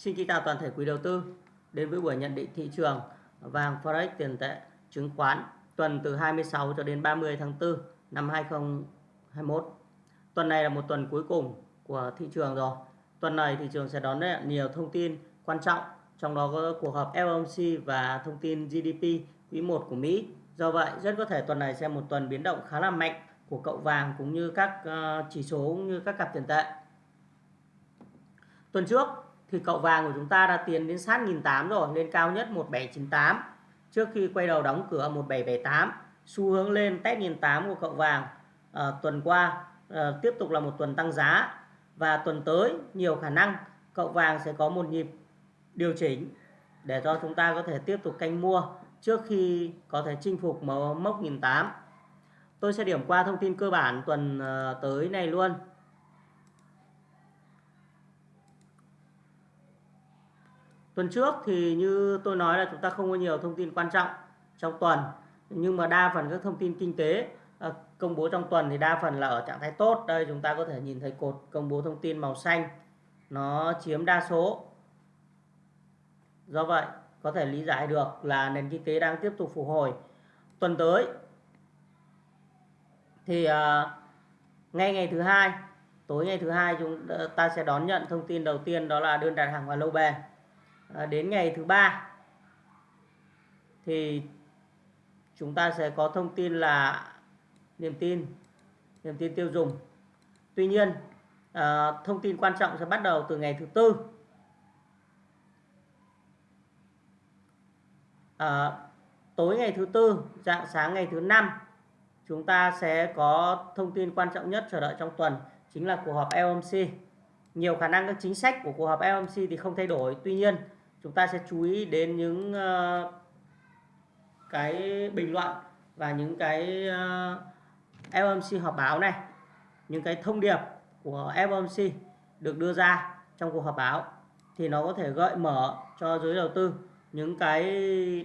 Xin kính chào toàn thể quý đầu tư đến với buổi nhận định thị trường vàng Forex tiền tệ chứng khoán tuần từ 26 cho đến 30 tháng 4 năm 2021. Tuần này là một tuần cuối cùng của thị trường rồi. Tuần này thị trường sẽ đón nhận nhiều thông tin quan trọng, trong đó có cuộc họp FOMC và thông tin GDP quý 1 của Mỹ. Do vậy, rất có thể tuần này sẽ một tuần biến động khá là mạnh của cậu vàng cũng như các ờ, chỉ số cũng như các cặp tiền tệ. Tuần trước thì cậu vàng của chúng ta đã tiến đến sát 1.800 rồi, lên cao nhất 1798 trước khi quay đầu đóng cửa 1778. Xu hướng lên test 1.800 của cậu vàng à, tuần qua à, tiếp tục là một tuần tăng giá và tuần tới nhiều khả năng cậu vàng sẽ có một nhịp điều chỉnh để cho chúng ta có thể tiếp tục canh mua trước khi có thể chinh phục mốc 1.800. Tôi sẽ điểm qua thông tin cơ bản tuần ờ, tới này luôn. Tuần trước thì như tôi nói là chúng ta không có nhiều thông tin quan trọng trong tuần nhưng mà đa phần các thông tin kinh tế à, công bố trong tuần thì đa phần là ở trạng thái tốt. Đây chúng ta có thể nhìn thấy cột công bố thông tin màu xanh nó chiếm đa số. Do vậy có thể lý giải được là nền kinh tế đang tiếp tục phục hồi. Tuần tới thì uh, ngay ngày thứ hai tối ngày thứ hai chúng ờ, ta sẽ đón nhận thông tin đầu tiên đó là đơn đặt hàng và lâu bền Ờ, đến ngày thứ ba. Thì chúng ta sẽ có thông tin là niềm tin niềm tin tiêu dùng. Tuy nhiên à, thông tin quan trọng sẽ bắt đầu từ ngày thứ tư. À, tối ngày thứ tư dạng sáng ngày thứ năm chúng ta sẽ có thông tin quan trọng nhất chờ đợi trong tuần chính là cuộc họp LMC Nhiều khả năng các chính sách của cuộc họp LMC thì không thay đổi. Tuy nhiên, chúng ta sẽ chú ý đến những uh, cái bình luận và những cái ờ, uh, FOMC họp báo này, những cái thông điệp của FOMC được đưa ra trong cuộc họp báo thì nó có thể gợi mở cho giới đầu tư những cái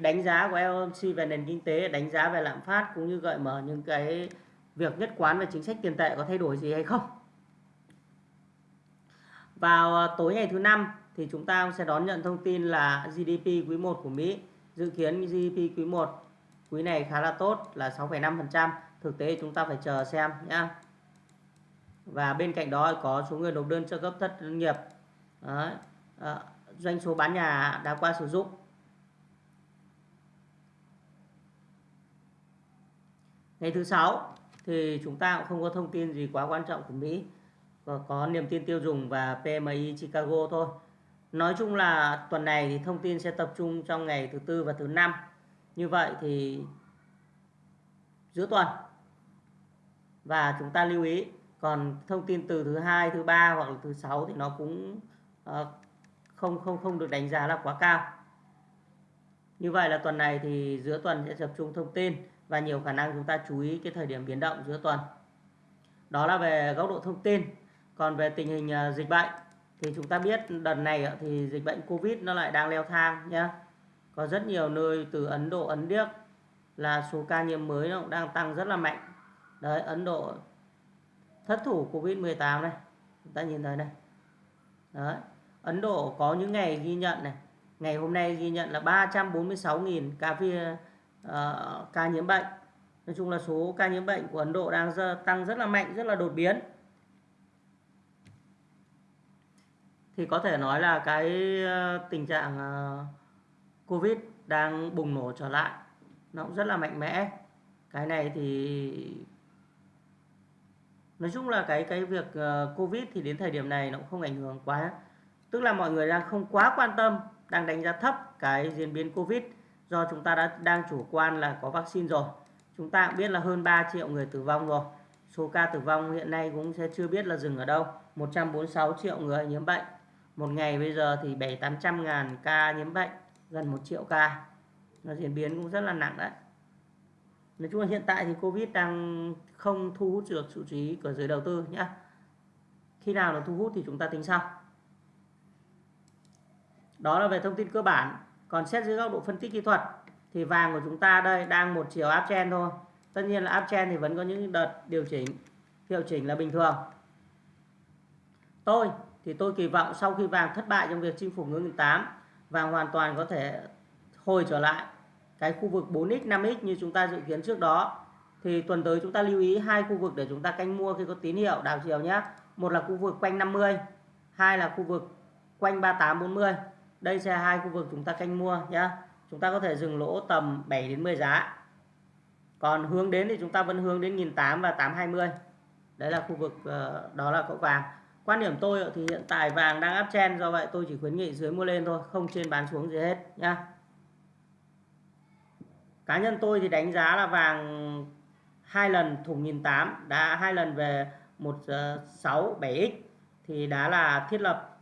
đánh giá của FOMC về nền kinh tế, đánh giá về lạm phát cũng như gợi mở những cái việc nhất quán về chính sách tiền tệ có thay đổi gì hay không. Vào ờ, tối ngày thứ năm thì chúng ta sẽ đón nhận thông tin là GDP quý 1 của Mỹ. Dự kiến GDP quý 1 quý này khá là tốt là 6,5%. Thực tế chúng ta phải chờ xem nhá Và bên cạnh đó có số người nộp đơn trợ cấp thất nghiệp. Đấy. À, doanh số bán nhà đã qua sử dụng ngày thứ sáu thì chúng ta cũng không có thông tin gì quá quan trọng của Mỹ và có niềm tin tiêu dùng và PMI Chicago thôi nói chung là tuần này thì thông tin sẽ tập trung trong ngày thứ tư và thứ năm như vậy thì giữa tuần và chúng ta lưu ý, còn thông tin từ thứ hai, thứ ba hoặc là thứ sáu thì nó cũng ờ, không không không được đánh giá là quá cao như vậy là tuần này thì giữa tuần sẽ tập trung thông tin và nhiều khả năng chúng ta chú ý cái thời điểm biến động giữa tuần. Đó là về góc độ thông tin. Còn về tình hình ờ, dịch bệnh thì chúng ta biết đợt này thì dịch bệnh Covid nó lại đang leo thang nhé. Có rất nhiều nơi từ Ấn Độ, Ấn Điếc là số ca nhiễm mới nó cũng đang tăng rất là mạnh. Đấy, Ấn Độ thất thủ Covid-18 này. Chúng ta nhìn thấy này. Đấy. Ấn Độ có những ngày ghi nhận này. Ngày hôm nay ghi nhận là 346.000 ca phi uh, ca nhiễm bệnh nói chung là số ca nhiễm bệnh của Ấn Độ đang tăng rất là mạnh rất là đột biến thì có thể nói là cái ờ, tình trạng ờ, Covid đang bùng nổ trở lại, nó cũng rất là mạnh mẽ. Cái này thì nói chung là cái cái việc ờ, Covid thì đến thời điểm này nó cũng không ảnh hưởng quá. Tức là mọi người đang không quá quan tâm, đang đánh giá thấp cái diễn biến Covid. Do chúng ta đã, đang chủ quan là có vaccine rồi. Chúng ta cũng biết là hơn 3 triệu người tử vong rồi. Số ca tử vong hiện nay cũng sẽ chưa biết là dừng ở đâu. 146 triệu người nhiễm bệnh một ngày bây giờ thì 7 800 ngàn ca nhiễm bệnh, gần 1 triệu ca. Nó diễn biến cũng rất là nặng đấy. Nói chung là hiện tại thì Covid đang không thu hút được sự chú ý của giới đầu tư nhé khi nào nó thu hút thì chúng ta tính sau. Đó là về thông tin cơ bản. Còn xét dưới góc độ phân tích kỹ thuật thì vàng của chúng ta đây đang một chiều áp uptrend thôi. Tất nhiên là áp uptrend thì vẫn có những đợt điều chỉnh, hiệu chỉnh là bình thường. Tôi thì tôi kỳ vọng sau khi vàng thất bại trong việc chinh phục ngưỡng 1008 vàng hoàn toàn có thể hồi trở lại cái khu vực 4x 5x như chúng ta dự kiến trước đó. Thì tuần tới chúng ta lưu ý hai khu vực để chúng ta canh mua khi có tín hiệu đảo chiều nhé một là khu vực quanh 50 hai là khu vực quanh 38 40 đây sẽ hai khu vực chúng ta canh mua nhé chúng ta có thể dừng lỗ tầm 7 đến 10 giá. Còn hướng đến thì chúng ta vẫn hướng đến 1008 và 820 đấy là khu vực ờ, đó là cậu vàng quan điểm tôi thì hiện tại vàng đang áp chen do vậy tôi chỉ khuyến nghị dưới mua lên thôi, không trên bán xuống gì hết, nhá. Cá nhân tôi thì đánh giá là vàng hai lần thủng nghìn tám, đã hai lần về một ờ, sáu, bảy x, thì đã là thiết lập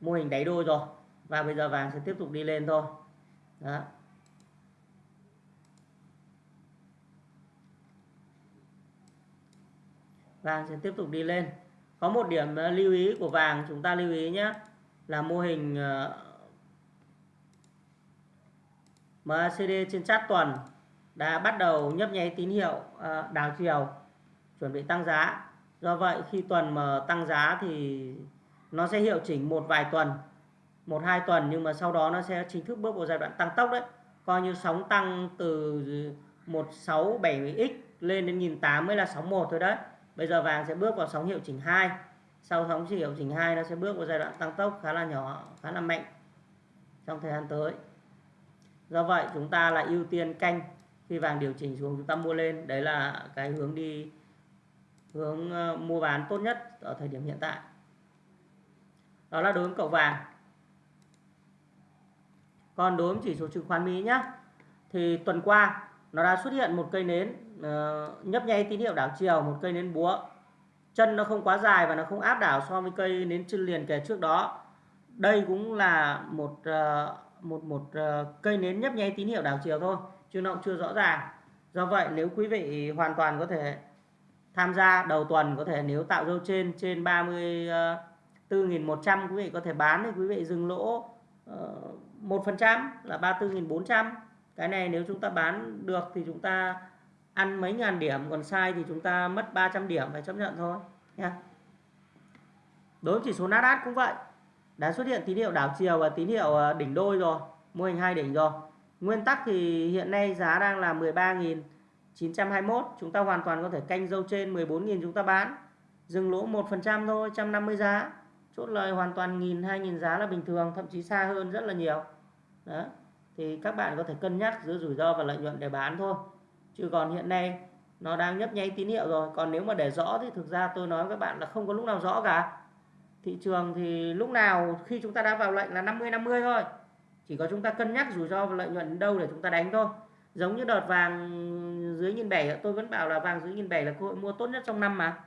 mô hình đáy đôi rồi. Và bây giờ vàng sẽ tiếp tục đi lên thôi. Đó. Vàng sẽ tiếp tục đi lên có một điểm ờ, lưu ý của vàng, chúng ta lưu ý nhé là mô hình ờ, MACD trên chart tuần đã bắt đầu nhấp nháy tín hiệu ờ, đảo chiều, chuẩn bị tăng giá. Do vậy, khi tuần mà tăng giá thì nó sẽ hiệu chỉnh một vài tuần, một hai tuần, nhưng mà sau đó nó sẽ chính thức bước vào giai đoạn tăng tốc đấy. Coi như sóng tăng từ 167x lên đến 1008 mới là sóng 1 thôi đấy bây giờ vàng sẽ bước vào sóng hiệu chỉnh 2 sau sóng hiệu chỉnh 2 nó sẽ bước vào giai đoạn tăng tốc khá là nhỏ, khá là mạnh trong thời gian tới. Do vậy, chúng ta là ưu tiên canh khi vàng điều chỉnh xuống chúng ta mua lên. Đấy là cái hướng đi, hướng ờ, mua bán tốt nhất ở thời điểm hiện tại. Đó là đối với cậu vàng. Còn đối với chỉ số chứng khoán Mỹ nhé thì tuần qua nó đã xuất hiện một cây nến uh, nhấp nháy tín hiệu đảo chiều một cây nến búa. Chân nó không quá dài và nó không áp đảo so với cây nến chân liền kề trước đó. Đây cũng là một uh, một một uh, cây nến nhấp nháy tín hiệu đảo chiều thôi chứ nó cũng chưa rõ ràng. Do vậy nếu quý vị hoàn toàn có thể tham gia đầu tuần có thể nếu tạo dâu trên trên 34.100 quý vị có thể bán thì quý vị dừng lỗ một phần trăm là 34.400 cái này nếu chúng ta bán được thì chúng ta ăn mấy ngàn điểm, còn sai thì chúng ta mất 300 điểm, phải chấp nhận thôi nha đối với chỉ số Nasdaq cũng vậy. Đã xuất hiện tín hiệu đảo chiều và tín hiệu ờ, đỉnh đôi rồi, mô hình hai đỉnh rồi. Nguyên tắc thì hiện nay giá đang là 13.921 chúng ta hoàn toàn có thể canh dâu trên 14.000 chúng ta bán. Dừng lỗ 1% thôi 150 giá. Chốt lời hoàn toàn nghìn, hai nghìn giá là bình thường, thậm chí xa hơn rất là nhiều. Đó, thì các bạn có thể cân nhắc giữa rủi ro và lợi nhuận để bán thôi chứ còn hiện nay, nó đang nhấp nháy tín hiệu rồi. Còn nếu mà để rõ thì thực ra tôi nói với các bạn là không có lúc nào rõ cả. Thị trường thì lúc nào khi chúng ta đã vào lệnh là 50 50 thôi. Chỉ có chúng ta cân nhắc rủi ro và lợi nhuận đâu để chúng ta đánh thôi. Giống như đợt vàng dưới nghìn bảy, tôi vẫn bảo là vàng dưới nghìn bảy là cơ hội mua tốt nhất trong năm mà.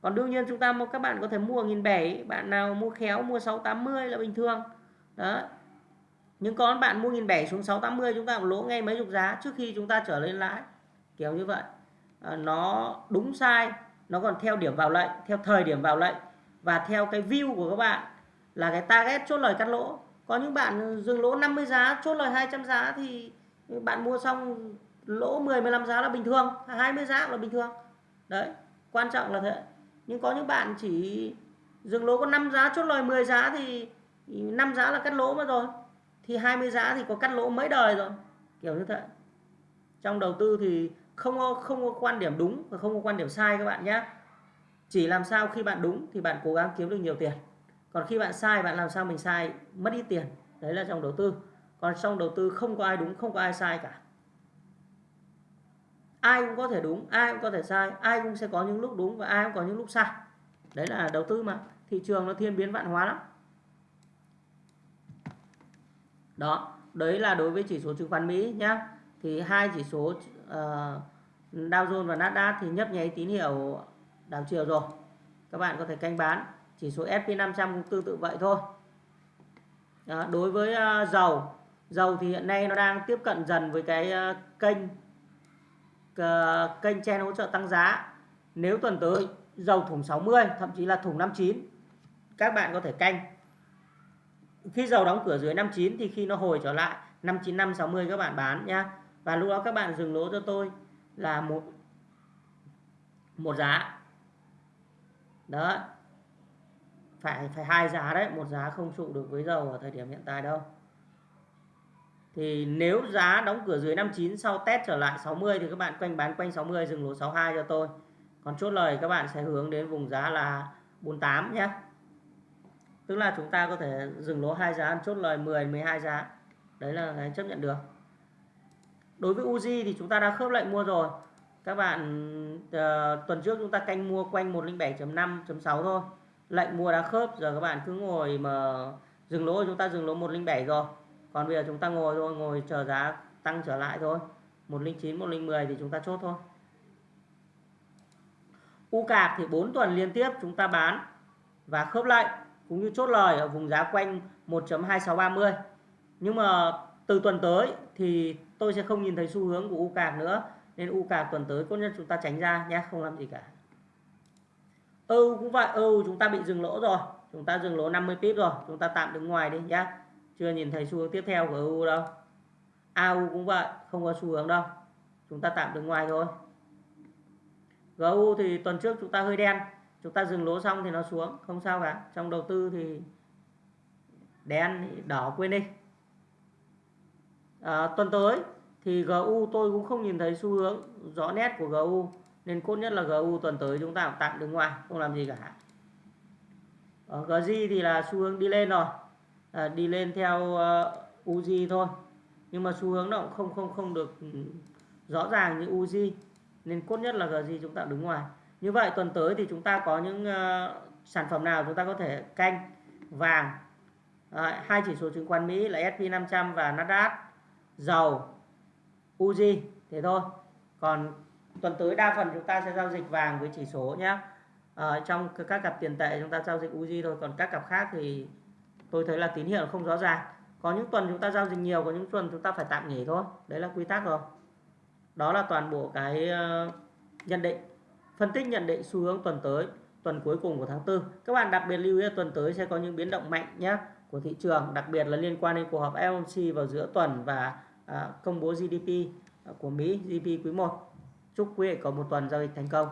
Còn đương nhiên chúng ta các bạn có thể mua nghìn bảy, bạn nào mua khéo, mua 680 là bình thường. Đó nhưng có bạn mua nghìn bảy xuống 680 chúng ta cũng lỗ ngay mấy chục giá trước khi chúng ta trở lên lãi. Kiểu như vậy. À, nó đúng sai nó còn theo điểm vào lệnh theo thời điểm vào lệnh. Và theo cái view của các bạn là cái target chốt lời cắt lỗ. Có những bạn dừng lỗ 50 giá chốt lời 200 giá thì bạn mua xong lỗ 10 15 giá là bình thường 20 giá là bình thường. Đấy quan trọng là thế. Nhưng có những bạn chỉ dừng lỗ có 5 giá chốt lời 10 giá thì 5 giá là cắt lỗ mất rồi thì 20 giá thì có cắt lỗ mấy đời rồi. Kiểu như thế. Trong đầu tư thì không có, không có quan điểm đúng và không có quan điểm sai các bạn nhé chỉ làm sao khi bạn đúng thì bạn cố gắng kiếm được nhiều tiền. Còn khi bạn sai bạn làm sao mình sai? Mất ít tiền. Đấy là trong đầu tư. Còn trong đầu tư không có ai đúng không có ai sai cả. Ai cũng có thể đúng ai cũng có thể sai ai cũng sẽ có những lúc đúng và ai cũng có những lúc sai. Đấy là đầu tư mà. Thị trường nó thiên biến vạn hóa lắm đó đấy là đối với chỉ số chứng khoán Mỹ nhá. Thì hai chỉ số uh, Dow Jones và Nasdaq thì nhấp nháy tín hiệu đảo chiều rồi. Các bạn có thể canh bán chỉ số S&P 500 cũng tương tự vậy thôi. Đó, đối với uh, dầu dầu thì hiện nay nó đang tiếp cận dần với cái uh, kênh uh, kênh chen hỗ trợ tăng giá. Nếu tuần tới dầu thủng 60 thậm chí là thủng 59 các bạn có thể canh khi dầu đóng cửa dưới 59 thì khi nó hồi trở lại 595 60 các bạn bán nhá. Và lúc đó các bạn dừng lỗ cho tôi là một một giá. Đó. Phải phải hai giá đấy, một giá không trụ được với dầu ở thời điểm hiện tại đâu. Thì nếu giá đóng cửa dưới 59 sau test trở lại 60 thì các bạn quanh bán quanh 60 dừng lỗ 62 cho tôi. Còn chốt lời các bạn sẽ hướng đến vùng giá là 48 nhé tức là chúng ta có thể dừng lỗ hai giá chốt lời 10 12 giá. Đấy là cái chấp nhận được. Đối với Uzi thì chúng ta đã khớp lệnh mua rồi. Các bạn uh, tuần trước chúng ta canh mua quanh 107.5.6 thôi. Lệnh mua đã khớp giờ các bạn cứ ngồi mà dừng lỗ chúng ta dừng lỗ 107 rồi. Còn bây giờ chúng ta ngồi thôi ngồi chờ giá tăng trở lại thôi. 109 110 thì chúng ta chốt thôi. U cạc thì 4 tuần liên tiếp chúng ta bán và khớp lệnh cũng như chốt lời ở vùng giá quanh 1.2630 nhưng mà từ tuần tới thì tôi sẽ không nhìn thấy xu hướng của U cạc nữa. Nên U cạc tuần tới tốt nhất chúng ta tránh ra nhé, không làm gì cả. EU cũng vậy EU chúng ta bị dừng lỗ rồi. Chúng ta dừng lỗ 50 pip rồi. Chúng ta tạm đứng ngoài đi nhé chưa nhìn thấy xu hướng tiếp theo của EU đâu. AU cũng vậy, không có xu hướng đâu. Chúng ta tạm đứng ngoài thôi. GU thì tuần trước chúng ta hơi đen chúng ta dừng lỗ xong thì nó xuống không sao cả. Trong đầu tư thì đen đỏ quên đi. À, tuần tới thì GU tôi cũng không nhìn thấy xu hướng rõ nét của GU nên cốt nhất là GU tuần tới chúng ta tạm đứng ngoài không làm gì cả. Ở GG thì là xu hướng đi lên rồi. À, đi lên theo ờ, uh, Uzi thôi. Nhưng mà xu hướng nó cũng không không không được rõ ràng như Uzi nên cốt nhất là GG chúng ta đứng ngoài như vậy tuần tới thì chúng ta có những uh, sản phẩm nào chúng ta có thể canh? Vàng. À, hai chỉ số chứng khoán Mỹ là S&P 500 và Nasdaq. Dầu. Uzi thế thôi. Còn tuần tới đa phần chúng ta sẽ giao dịch vàng với chỉ số nhé à, ờ, trong các cặp tiền tệ chúng ta giao dịch Uzi thôi. Còn các cặp khác thì tôi thấy là tín hiệu không rõ ràng. Có những tuần chúng ta giao dịch nhiều có những tuần chúng ta phải tạm nghỉ thôi. Đấy là quy tắc rồi. Đó là toàn bộ cái uh, nhận định phân tích nhận định xu hướng tuần tới tuần cuối cùng của tháng 4 các bạn đặc biệt lưu ý tuần tới sẽ có những biến động mạnh nhé của thị trường đặc biệt là liên quan đến cuộc họp FOMC vào giữa tuần và à, công bố GDP à, của Mỹ GDP quý 1 chúc quý vị có một tuần giao dịch thành công.